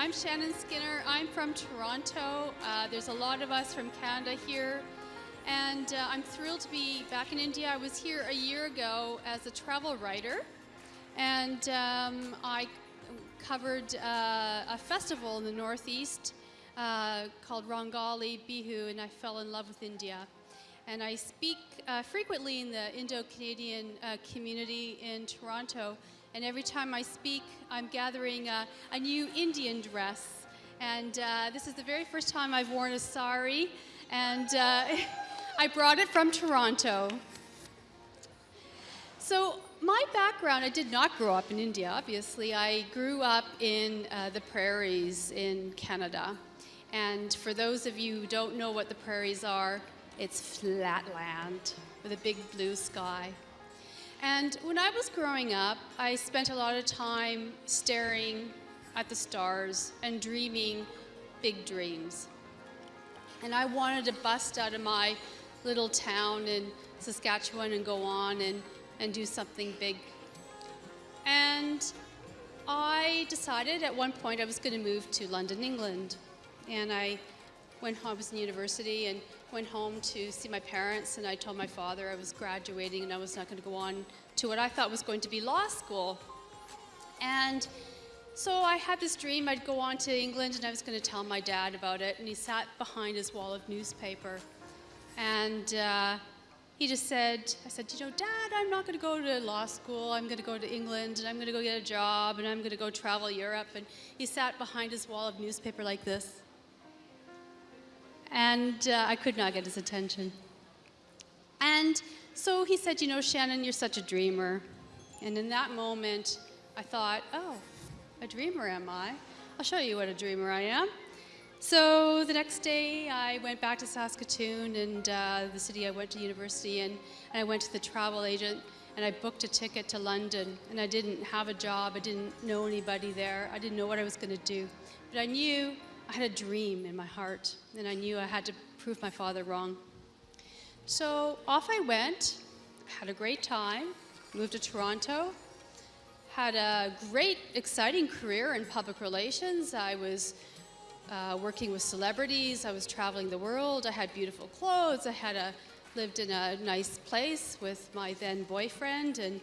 I'm Shannon Skinner. I'm from Toronto. Uh, there's a lot of us from Canada here. And uh, I'm thrilled to be back in India. I was here a year ago as a travel writer. And um, I covered uh, a festival in the Northeast uh, called Rongali Bihu, and I fell in love with India. And I speak uh, frequently in the Indo-Canadian uh, community in Toronto. And every time I speak, I'm gathering a, a new Indian dress. And uh, this is the very first time I've worn a sari. And uh, I brought it from Toronto. So my background, I did not grow up in India, obviously. I grew up in uh, the prairies in Canada. And for those of you who don't know what the prairies are, it's flat land with a big blue sky. And when I was growing up, I spent a lot of time staring at the stars and dreaming big dreams. And I wanted to bust out of my little town in Saskatchewan and go on and, and do something big. And I decided at one point I was going to move to London, England. And I went home, I was in university and went home to see my parents and I told my father I was graduating and I was not going to go on to what I thought was going to be law school. And so I had this dream I'd go on to England and I was going to tell my dad about it and he sat behind his wall of newspaper and uh, he just said, I said, you know, Dad, I'm not going to go to law school. I'm going to go to England and I'm going to go get a job and I'm going to go travel Europe. And he sat behind his wall of newspaper like this and uh, I could not get his attention. And so he said, you know, Shannon, you're such a dreamer. And in that moment, I thought, oh, a dreamer am I? I'll show you what a dreamer I am. So the next day, I went back to Saskatoon and uh, the city I went to university in, and I went to the travel agent and I booked a ticket to London. And I didn't have a job, I didn't know anybody there, I didn't know what I was going to do. But I knew I had a dream in my heart, and I knew I had to prove my father wrong. So off I went, had a great time, moved to Toronto, had a great, exciting career in public relations. I was uh, working with celebrities, I was traveling the world, I had beautiful clothes, I had a, lived in a nice place with my then boyfriend, and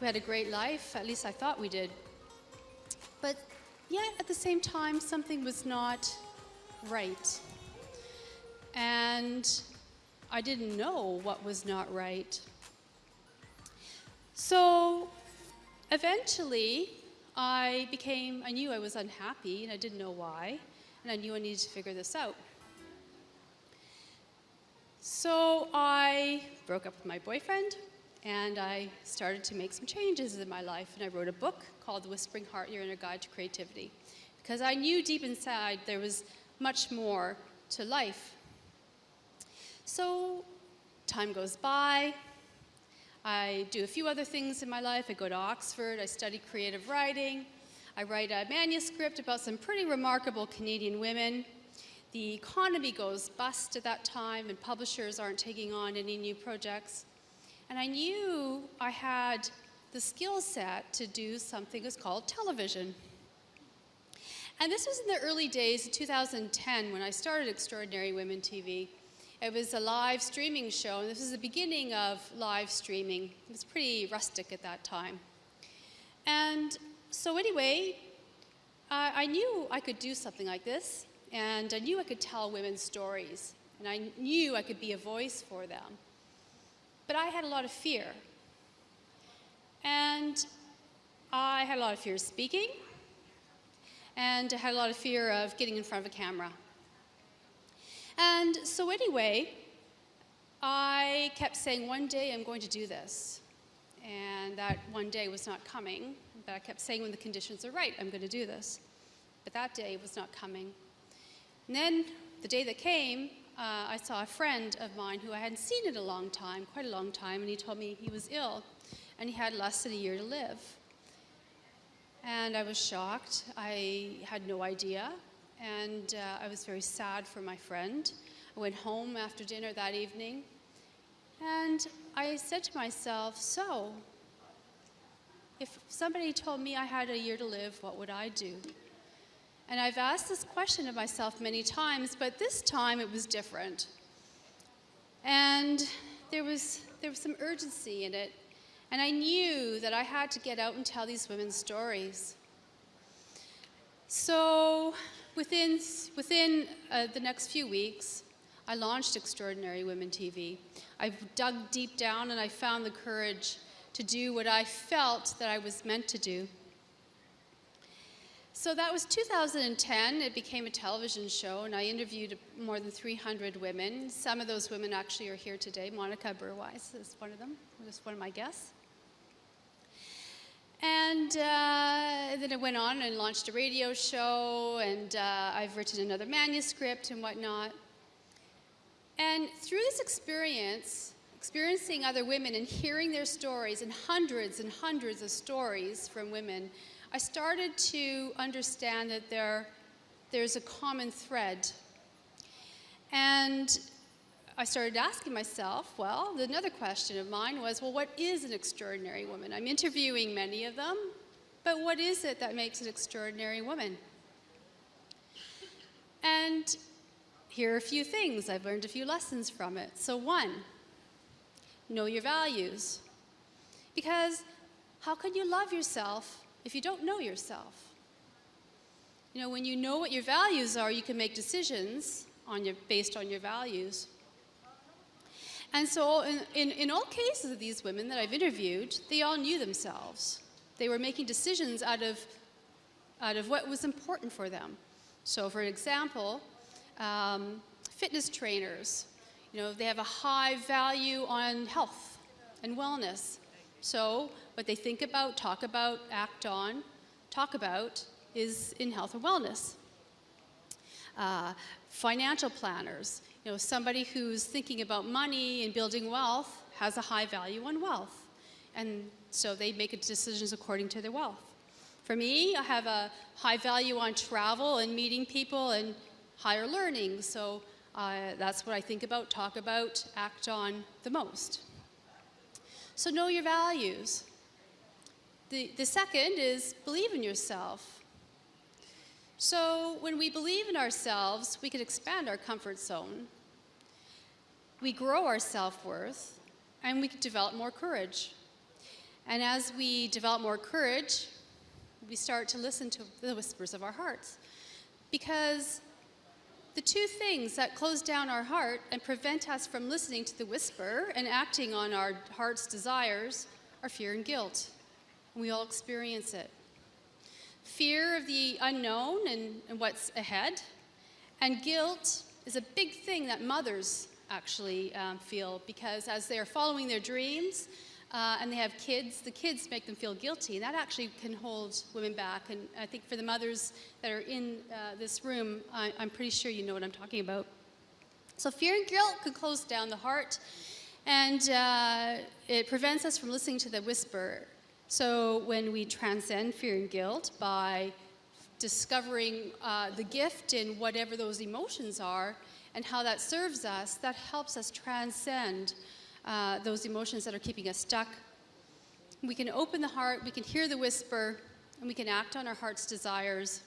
we had a great life, at least I thought we did. But Yet at the same time, something was not right. And I didn't know what was not right. So eventually, I became, I knew I was unhappy and I didn't know why, and I knew I needed to figure this out. So I broke up with my boyfriend and I started to make some changes in my life and I wrote a book called The Whispering Heart, Your Inner Guide to Creativity because I knew deep inside there was much more to life. So time goes by, I do a few other things in my life. I go to Oxford, I study creative writing, I write a manuscript about some pretty remarkable Canadian women. The economy goes bust at that time and publishers aren't taking on any new projects. And I knew I had the skill set to do something that's called television. And this was in the early days of 2010 when I started Extraordinary Women TV. It was a live streaming show, and this was the beginning of live streaming. It was pretty rustic at that time. And so anyway, I knew I could do something like this, and I knew I could tell women's stories, and I knew I could be a voice for them. But I had a lot of fear. And I had a lot of fear of speaking, and I had a lot of fear of getting in front of a camera. And so anyway, I kept saying, one day I'm going to do this. And that one day was not coming, but I kept saying when the conditions are right, I'm going to do this. But that day was not coming. And then the day that came, uh, I saw a friend of mine who I hadn't seen in a long time, quite a long time, and he told me he was ill and he had less than a year to live. And I was shocked. I had no idea. And uh, I was very sad for my friend. I went home after dinner that evening and I said to myself, so, if somebody told me I had a year to live, what would I do? And I've asked this question of myself many times, but this time it was different. And there was, there was some urgency in it. And I knew that I had to get out and tell these women's stories. So within, within uh, the next few weeks, I launched Extraordinary Women TV. I dug deep down and I found the courage to do what I felt that I was meant to do. So that was 2010. It became a television show, and I interviewed more than 300 women. Some of those women actually are here today. Monica Burwise is one of them, was one of my guests. And uh, then I went on and launched a radio show, and uh, I've written another manuscript and whatnot. And through this experience, experiencing other women and hearing their stories, and hundreds and hundreds of stories from women, I started to understand that there, there's a common thread. And I started asking myself, well, another question of mine was, well, what is an extraordinary woman? I'm interviewing many of them, but what is it that makes an extraordinary woman? And here are a few things. I've learned a few lessons from it. So one, know your values. Because how can you love yourself if you don't know yourself. You know, when you know what your values are, you can make decisions on your, based on your values. And so in, in, in all cases of these women that I've interviewed, they all knew themselves. They were making decisions out of, out of what was important for them. So for example, um, fitness trainers, you know, they have a high value on health and wellness. So what they think about, talk about, act on, talk about is in health and wellness. Uh, financial planners, you know, somebody who's thinking about money and building wealth has a high value on wealth. And so they make decisions according to their wealth. For me, I have a high value on travel and meeting people and higher learning. So uh, that's what I think about, talk about, act on the most. So know your values. The, the second is believe in yourself. So when we believe in ourselves, we can expand our comfort zone. We grow our self-worth, and we can develop more courage. And as we develop more courage, we start to listen to the whispers of our hearts. Because the two things that close down our heart and prevent us from listening to the whisper and acting on our heart's desires are fear and guilt. We all experience it. Fear of the unknown and, and what's ahead. And guilt is a big thing that mothers actually um, feel because as they're following their dreams uh, and they have kids, the kids make them feel guilty. And that actually can hold women back. And I think for the mothers that are in uh, this room, I, I'm pretty sure you know what I'm talking about. So fear and guilt can close down the heart and uh, it prevents us from listening to the whisper so when we transcend fear and guilt by discovering uh, the gift in whatever those emotions are and how that serves us, that helps us transcend uh, those emotions that are keeping us stuck. We can open the heart, we can hear the whisper, and we can act on our heart's desires.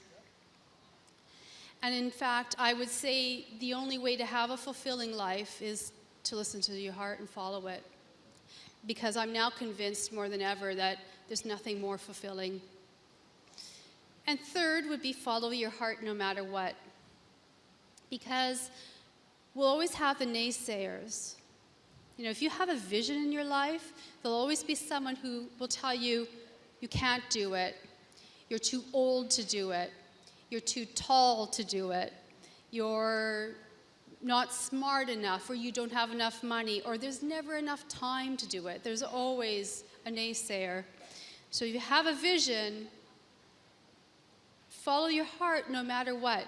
And in fact, I would say the only way to have a fulfilling life is to listen to your heart and follow it because I'm now convinced more than ever that there's nothing more fulfilling. And third would be follow your heart no matter what. Because we'll always have the naysayers. You know, if you have a vision in your life, there'll always be someone who will tell you, you can't do it. You're too old to do it. You're too tall to do it. You're not smart enough or you don't have enough money or there's never enough time to do it. There's always a naysayer. So if you have a vision, follow your heart no matter what.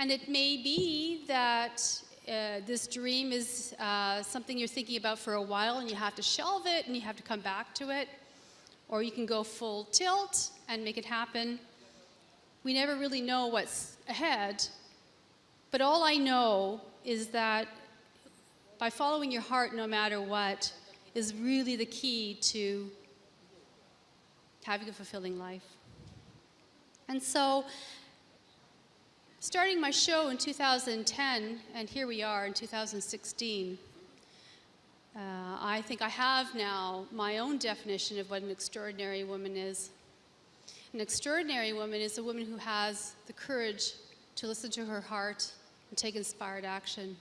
And it may be that uh, this dream is uh, something you're thinking about for a while and you have to shelve it and you have to come back to it. Or you can go full tilt and make it happen. We never really know what's ahead, but all I know is that by following your heart no matter what is really the key to having a fulfilling life. And so starting my show in 2010, and here we are in 2016. Uh, I think I have now my own definition of what an extraordinary woman is. An extraordinary woman is a woman who has the courage to listen to her heart and take inspired action.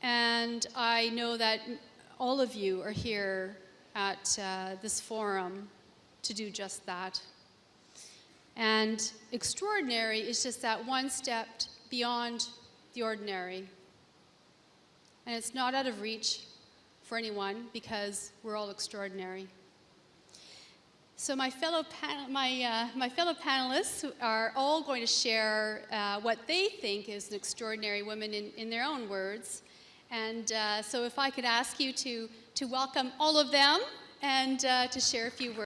And I know that all of you are here at uh, this forum to do just that. And extraordinary is just that one step beyond the ordinary. And it's not out of reach for anyone because we're all extraordinary. So my fellow, my, uh, my fellow panelists are all going to share uh, what they think is an extraordinary woman in, in their own words. And uh, so if I could ask you to, to welcome all of them and uh, to share a few words.